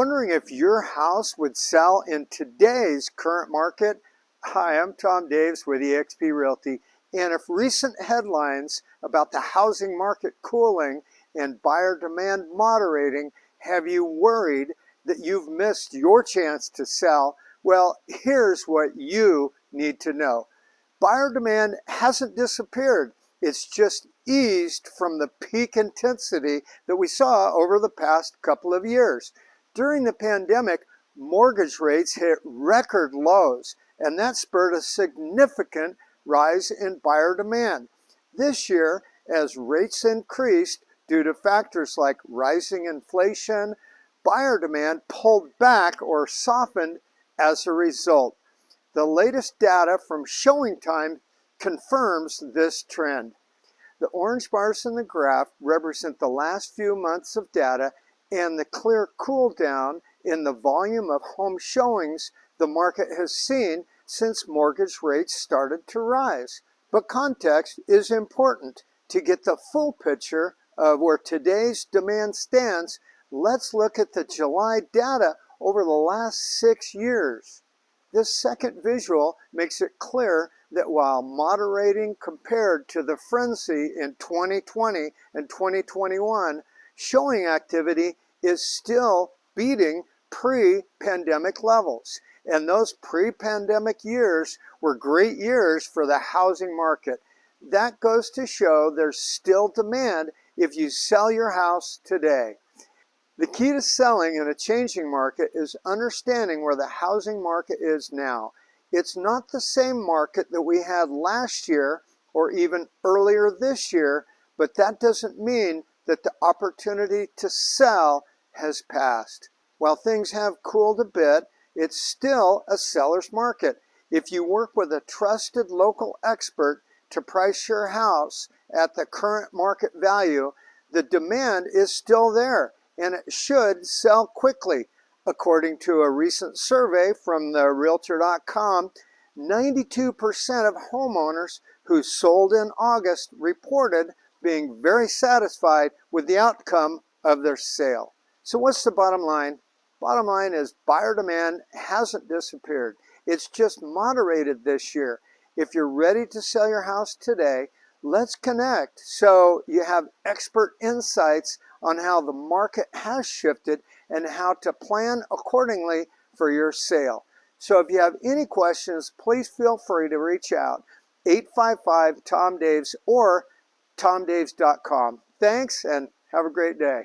Wondering if your house would sell in today's current market? Hi, I'm Tom Daves with eXp Realty. And if recent headlines about the housing market cooling and buyer demand moderating have you worried that you've missed your chance to sell, well, here's what you need to know. Buyer demand hasn't disappeared. It's just eased from the peak intensity that we saw over the past couple of years. During the pandemic, mortgage rates hit record lows, and that spurred a significant rise in buyer demand. This year, as rates increased due to factors like rising inflation, buyer demand pulled back or softened as a result. The latest data from ShowingTime confirms this trend. The orange bars in the graph represent the last few months of data and the clear cool down in the volume of home showings the market has seen since mortgage rates started to rise. But context is important. To get the full picture of where today's demand stands, let's look at the July data over the last six years. This second visual makes it clear that while moderating compared to the frenzy in 2020 and 2021, showing activity is still beating pre-pandemic levels. And those pre-pandemic years were great years for the housing market. That goes to show there's still demand if you sell your house today. The key to selling in a changing market is understanding where the housing market is now. It's not the same market that we had last year or even earlier this year, but that doesn't mean that the opportunity to sell has passed. While things have cooled a bit, it's still a seller's market. If you work with a trusted local expert to price your house at the current market value, the demand is still there and it should sell quickly. According to a recent survey from the Realtor.com, 92% of homeowners who sold in August reported being very satisfied with the outcome of their sale. So what's the bottom line? Bottom line is buyer demand hasn't disappeared. It's just moderated this year. If you're ready to sell your house today, let's connect so you have expert insights on how the market has shifted and how to plan accordingly for your sale. So if you have any questions, please feel free to reach out 855 Tom Daves or tomdaves.com. Thanks and have a great day.